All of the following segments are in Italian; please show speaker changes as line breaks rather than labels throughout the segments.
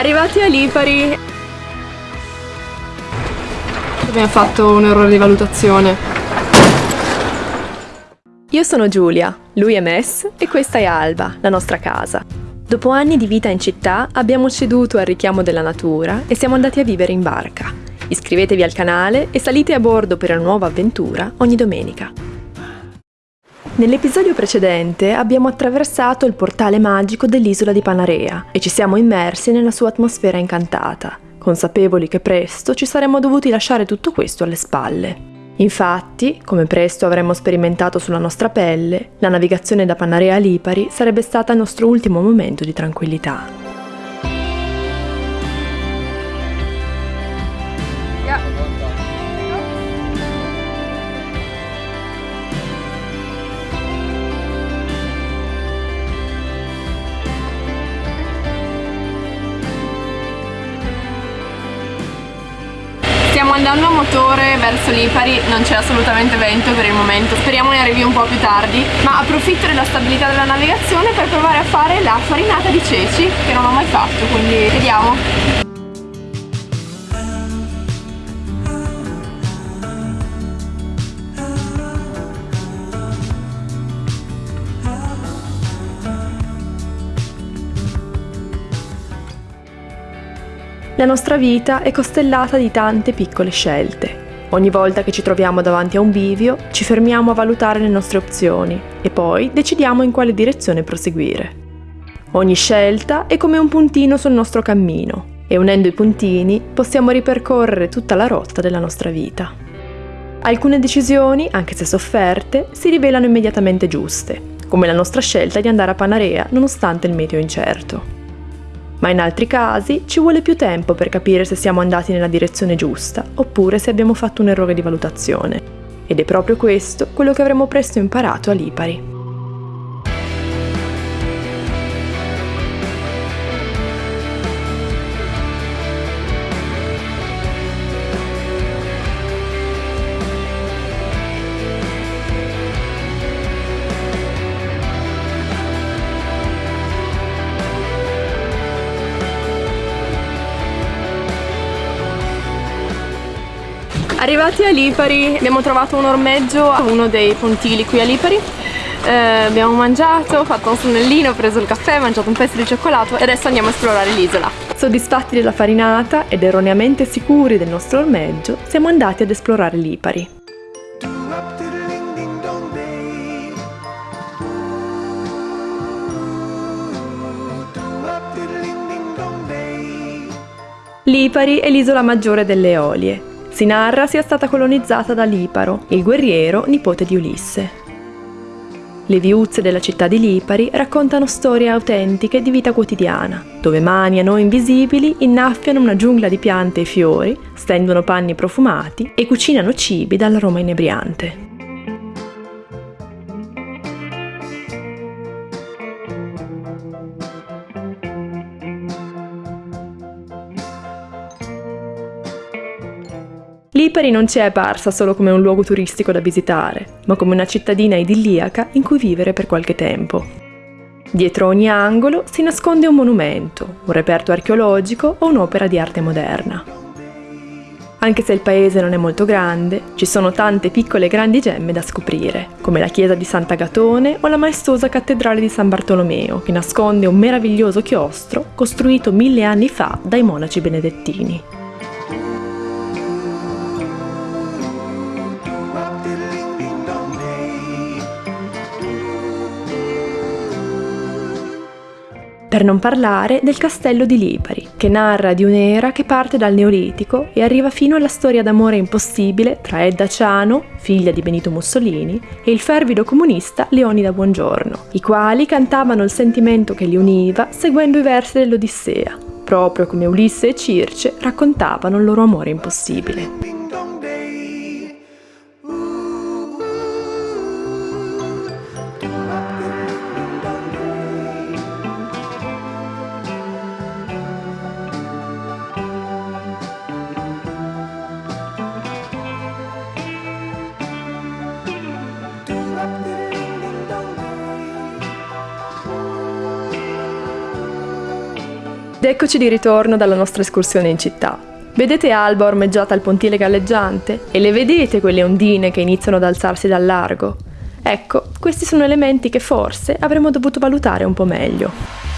Arrivati a Lipari abbiamo fatto un errore di valutazione. Io sono Giulia, lui è Mess e questa è Alba, la nostra casa. Dopo anni di vita in città abbiamo ceduto al richiamo della natura e siamo andati a vivere in barca. Iscrivetevi al canale e salite a bordo per una nuova avventura ogni domenica. Nell'episodio precedente abbiamo attraversato il portale magico dell'isola di Panarea e ci siamo immersi nella sua atmosfera incantata, consapevoli che presto ci saremmo dovuti lasciare tutto questo alle spalle. Infatti, come presto avremmo sperimentato sulla nostra pelle, la navigazione da Panarea a Lipari sarebbe stata il nostro ultimo momento di tranquillità. Andando a motore verso Lipari, non c'è assolutamente vento per il momento, speriamo ne arrivi un po' più tardi, ma approfitto della stabilità della navigazione per provare a fare la farinata di ceci, che non ho mai fatto, quindi vediamo. La nostra vita è costellata di tante piccole scelte. Ogni volta che ci troviamo davanti a un bivio, ci fermiamo a valutare le nostre opzioni e poi decidiamo in quale direzione proseguire. Ogni scelta è come un puntino sul nostro cammino e unendo i puntini possiamo ripercorrere tutta la rotta della nostra vita. Alcune decisioni, anche se sofferte, si rivelano immediatamente giuste, come la nostra scelta di andare a Panarea nonostante il meteo incerto ma in altri casi ci vuole più tempo per capire se siamo andati nella direzione giusta oppure se abbiamo fatto un errore di valutazione. Ed è proprio questo quello che avremo presto imparato a Lipari. Arrivati a Lipari abbiamo trovato un ormeggio a uno dei pontili qui a Lipari eh, abbiamo mangiato, fatto un sonnellino, preso il caffè, mangiato un pezzo di cioccolato e adesso andiamo a esplorare l'isola. Soddisfatti della farinata ed erroneamente sicuri del nostro ormeggio, siamo andati ad esplorare Lipari. Lipari è l'isola maggiore delle Eolie, si narra sia stata colonizzata da Liparo, il guerriero nipote di Ulisse. Le viuzze della città di Lipari raccontano storie autentiche di vita quotidiana, dove mani a noi invisibili innaffiano una giungla di piante e fiori, stendono panni profumati e cucinano cibi dall'aroma inebriante. Lipari non ci è apparsa solo come un luogo turistico da visitare, ma come una cittadina idilliaca in cui vivere per qualche tempo. Dietro ogni angolo si nasconde un monumento, un reperto archeologico o un'opera di arte moderna. Anche se il paese non è molto grande, ci sono tante piccole e grandi gemme da scoprire, come la chiesa di Sant'Agatone o la maestosa cattedrale di San Bartolomeo, che nasconde un meraviglioso chiostro costruito mille anni fa dai monaci benedettini. Per non parlare del castello di Lipari, che narra di un'era che parte dal Neolitico e arriva fino alla storia d'amore impossibile tra Edda Ciano, figlia di Benito Mussolini, e il fervido comunista Leonida Buongiorno, i quali cantavano il sentimento che li univa seguendo i versi dell'Odissea, proprio come Ulisse e Circe raccontavano il loro amore impossibile.
Eccoci di ritorno dalla nostra escursione in città. Vedete Alba ormeggiata al pontile galleggiante? E le vedete quelle ondine che iniziano ad alzarsi dal largo? Ecco, questi sono elementi che forse avremmo dovuto valutare un po' meglio.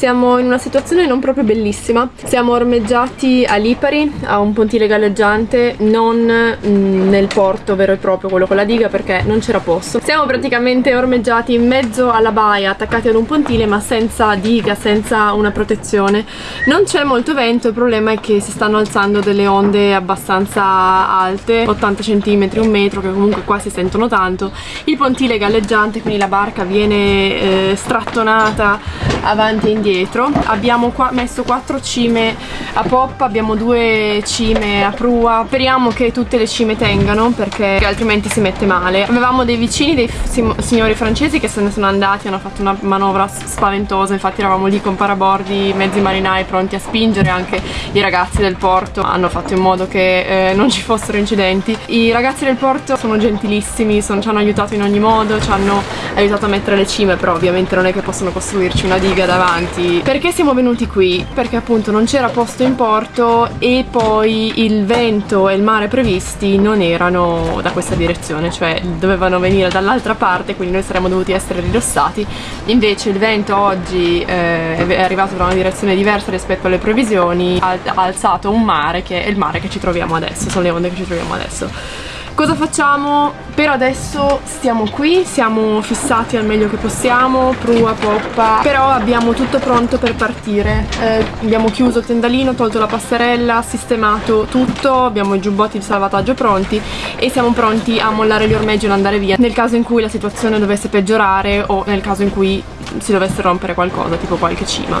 Siamo in una situazione non proprio bellissima. Siamo ormeggiati a Lipari, a un pontile galleggiante, non mm, nel porto vero e proprio, quello con la diga, perché non c'era posto. Siamo praticamente ormeggiati in mezzo alla baia, attaccati ad un pontile, ma senza diga, senza una protezione. Non c'è molto vento, il problema è che si stanno alzando delle onde abbastanza alte, 80 cm, un metro, che comunque qua si sentono tanto. Il pontile galleggiante, quindi la barca viene eh, strattonata avanti e indietro. Dietro abbiamo qua messo quattro cime a poppa abbiamo due cime a prua. Speriamo che tutte le cime tengano perché altrimenti si mette male. Avevamo dei vicini dei signori francesi che se ne sono andati hanno fatto una manovra spaventosa. Infatti eravamo lì con parabordi mezzi marinai pronti a spingere. Anche i ragazzi del porto hanno fatto in modo che eh, non ci fossero incidenti. I ragazzi del porto sono gentilissimi sono, ci hanno aiutato in ogni modo ci hanno aiutato a mettere le cime però ovviamente non è che possono costruirci una diga davanti. Venuti perché siamo venuti qui? Perché appunto non c'era posto in porto e poi il vento e il mare previsti non erano da questa direzione cioè dovevano venire dall'altra parte quindi noi saremmo dovuti essere ridossati. Invece il vento oggi eh, è arrivato da una direzione diversa rispetto alle previsioni ha alzato un mare che è il mare che ci troviamo adesso sono le onde che ci troviamo adesso Cosa facciamo? Per adesso stiamo qui, siamo fissati al meglio che possiamo, prua, poppa, però abbiamo tutto pronto per partire. Eh, abbiamo chiuso il tendalino, tolto la passerella, sistemato tutto, abbiamo i giubbotti di salvataggio pronti e siamo pronti a mollare gli ormeggi e andare via nel caso in cui la situazione dovesse peggiorare o nel caso in cui si dovesse rompere qualcosa, tipo qualche cima.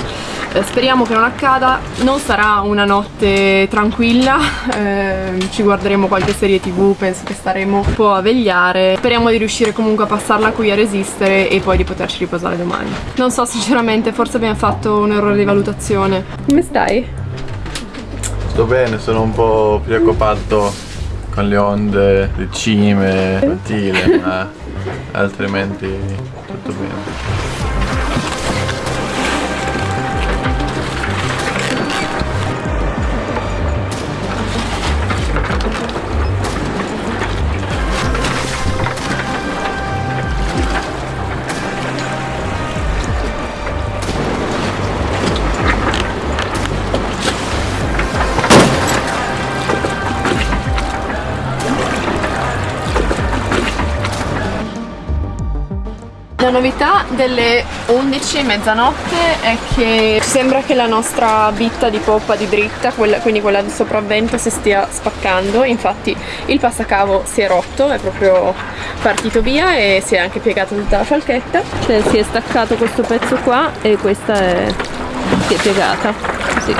Eh, speriamo che non accada, non sarà una notte tranquilla, eh, ci guarderemo qualche serie tv, penso che staremo un po' a vegliare. Speriamo di riuscire comunque a passarla qui a resistere e poi di poterci riposare domani. Non so sinceramente, forse abbiamo fatto un errore di valutazione. Come stai?
Sto bene, sono un po' preoccupato con le onde, le cime, pontile, ma altrimenti tutto bene.
La novità delle 11 mezzanotte è che sembra che la nostra bitta di poppa di dritta, quella, quindi quella di sopravvento, si stia spaccando. Infatti il passacavo si è rotto, è proprio partito via e si è anche piegata tutta la falchetta. Cioè si è staccato questo pezzo qua e questa è, si è piegata. Sì.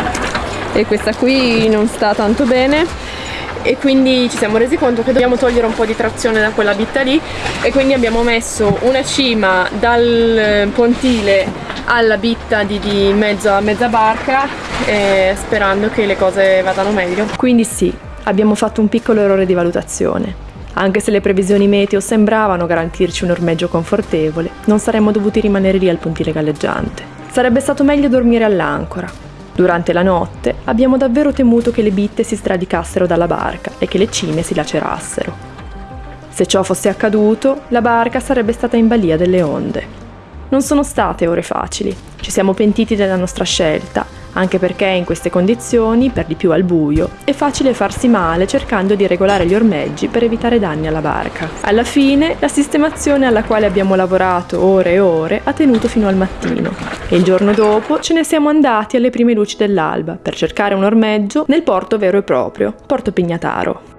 E questa qui non sta tanto bene e quindi ci siamo resi conto che dobbiamo togliere un po' di trazione da quella bitta lì e quindi abbiamo messo una cima dal pontile alla bitta di, di mezza, mezza barca eh, sperando che le cose vadano meglio. Quindi sì, abbiamo fatto un piccolo errore di valutazione. Anche se le previsioni meteo sembravano garantirci un ormeggio confortevole, non saremmo dovuti rimanere lì al pontile galleggiante. Sarebbe stato meglio dormire all'ancora, Durante la notte abbiamo davvero temuto che le bitte si stradicassero dalla barca e che le cime si lacerassero. Se ciò fosse accaduto, la barca sarebbe stata in balia delle onde. Non sono state ore facili, ci siamo pentiti della nostra scelta, anche perché in queste condizioni, per di più al buio, è facile farsi male cercando di regolare gli ormeggi per evitare danni alla barca. Alla fine, la sistemazione alla quale abbiamo lavorato ore e ore ha tenuto fino al mattino e il giorno dopo ce ne siamo andati alle prime luci dell'alba per cercare un ormeggio nel porto vero e proprio, Porto Pignataro.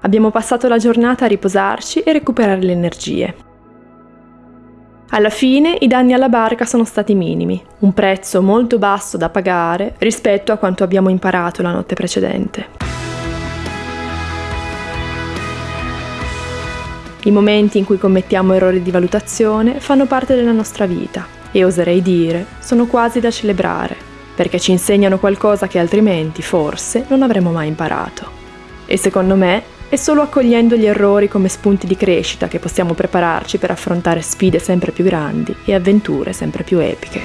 Abbiamo passato la giornata a riposarci e recuperare le energie. Alla fine i danni alla barca sono stati minimi, un prezzo molto basso da pagare rispetto a quanto abbiamo imparato la notte precedente. I momenti in cui commettiamo errori di valutazione fanno parte della nostra vita
e oserei dire sono quasi da celebrare, perché ci insegnano qualcosa che altrimenti forse non avremmo mai imparato. E secondo me è solo accogliendo gli errori come spunti di crescita che possiamo prepararci per affrontare sfide sempre più grandi e avventure sempre più epiche.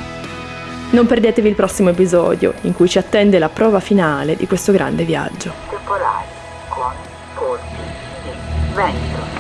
Non perdetevi il prossimo episodio, in cui ci attende la prova finale di questo grande viaggio.
Temporali con colpi vento.